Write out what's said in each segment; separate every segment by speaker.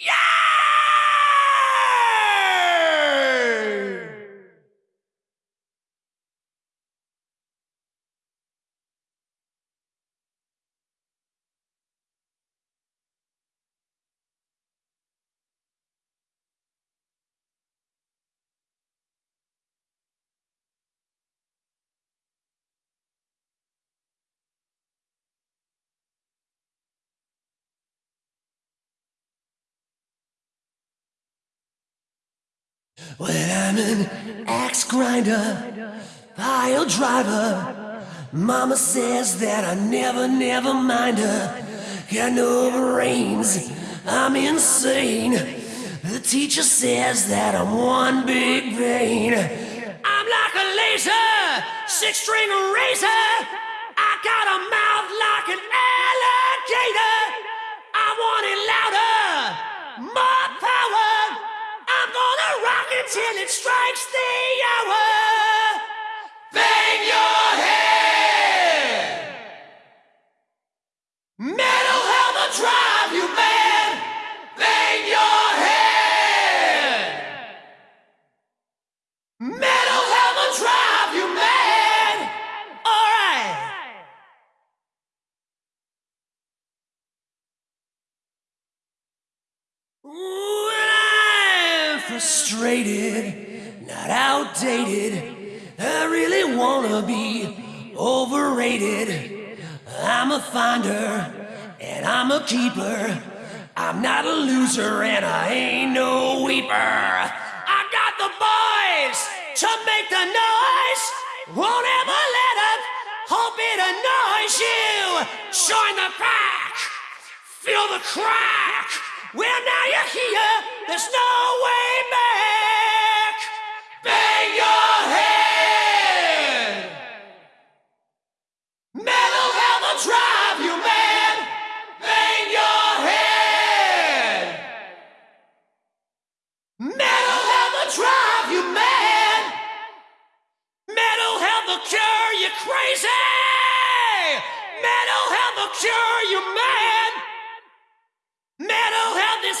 Speaker 1: Yeah! When I'm an axe grinder, pile driver, Mama says that I never, never mind her. Got no brains, I'm insane. The teacher says that I'm one big pain. I'm like a laser, six string razor. Until it strikes the hour. Bang your head. Metal health'll drive you mad. Bang your head. Metal health'll drive you mad. All right. Frustrated, not outdated, I really wanna be overrated. I'm a finder and I'm a keeper. I'm not a loser and I ain't no weeper. I got the boys to make the noise. Won't ever let up. Hope it annoys you. Join the pack. Feel the crack. Well, now you're here. There's no way Helmet cure you crazy. Metal health'll cure you mad. Mental health is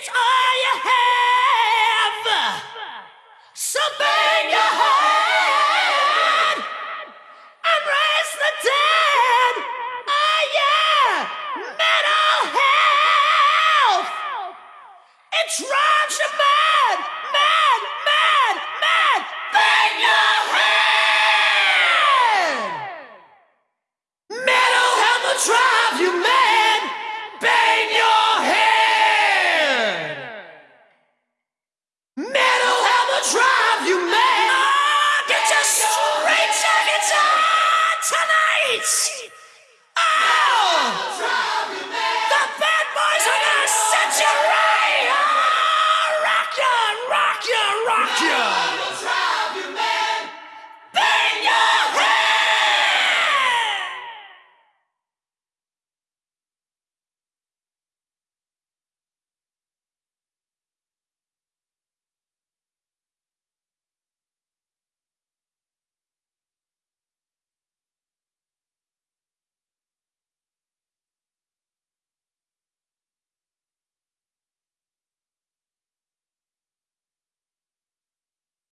Speaker 1: It's